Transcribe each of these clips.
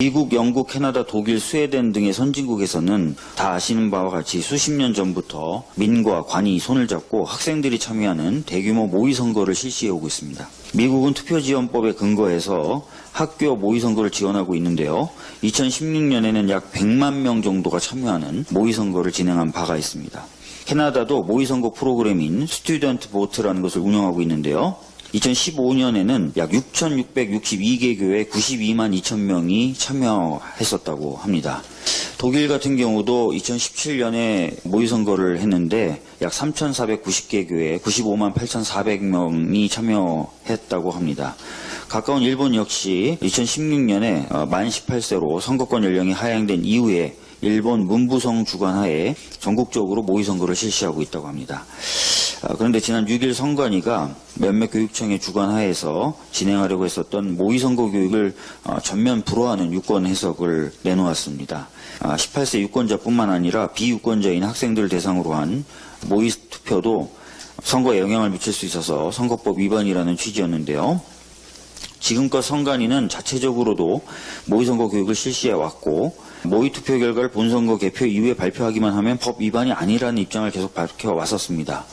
미국, 영국, 캐나다, 독일, 스웨덴 등의 선진국에서는 다 아시는 바와 같이 수십 년 전부터 민과 관이 손을 잡고 학생들이 참여하는 대규모 모의선거를 실시해 오고 있습니다. 미국은 투표지원법에 근거해서 학교 모의선거를 지원하고 있는데요. 2016년에는 약 100만 명 정도가 참여하는 모의선거를 진행한 바가 있습니다. 캐나다도 모의선거 프로그램인 Student Vote라는 것을 운영하고 있는데요. 2015년에는 약 6,662개 교회 92만 2천 명이 참여했었다고 합니다. 독일 같은 경우도 2017년에 모의선거를 했는데 약 3,490개 교회 95만 8,400명이 참여했다고 합니다. 가까운 일본 역시 2016년에 만 18세로 선거권 연령이 하향된 이후에 일본 문부성 주관하에 전국적으로 모의선거를 실시하고 있다고 합니다. 아, 그런데 지난 6일 선관위가 몇몇 교육청의 주관하에서 진행하려고 했었던 모의선거 교육을 어, 전면 불허하는 유권 해석을 내놓았습니다. 18세 유권자뿐만 아니라 비유권자인 학생들 대상으로 한 모의 투표도 선거에 영향을 미칠 수 있어서 선거법 위반이라는 취지였는데요. 지금껏 선관위는 자체적으로도 모의선거 교육을 실시해 왔고 모의 투표 결과를 본선거 개표 이후에 발표하기만 하면 법 위반이 아니라는 입장을 계속 밝혀 왔었습니다.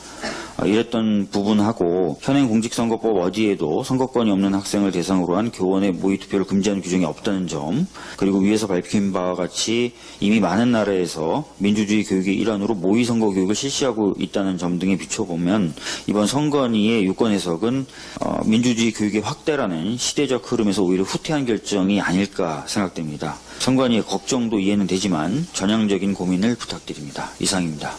어, 이랬던 부분하고 현행 공직선거법 어디에도 선거권이 없는 학생을 대상으로 한 교원의 모의 투표를 금지하는 규정이 없다는 점 그리고 위에서 밝힌 바와 같이 이미 많은 나라에서 민주주의 교육의 일환으로 모의 선거 교육을 실시하고 있다는 점 등에 비춰보면 이번 선관위의 유권 해석은 어, 민주주의 교육의 확대라는 시대적 흐름에서 오히려 후퇴한 결정이 아닐까 생각됩니다. 선관위의 걱정도 이해는 되지만 전향적인 고민을 부탁드립니다. 이상입니다.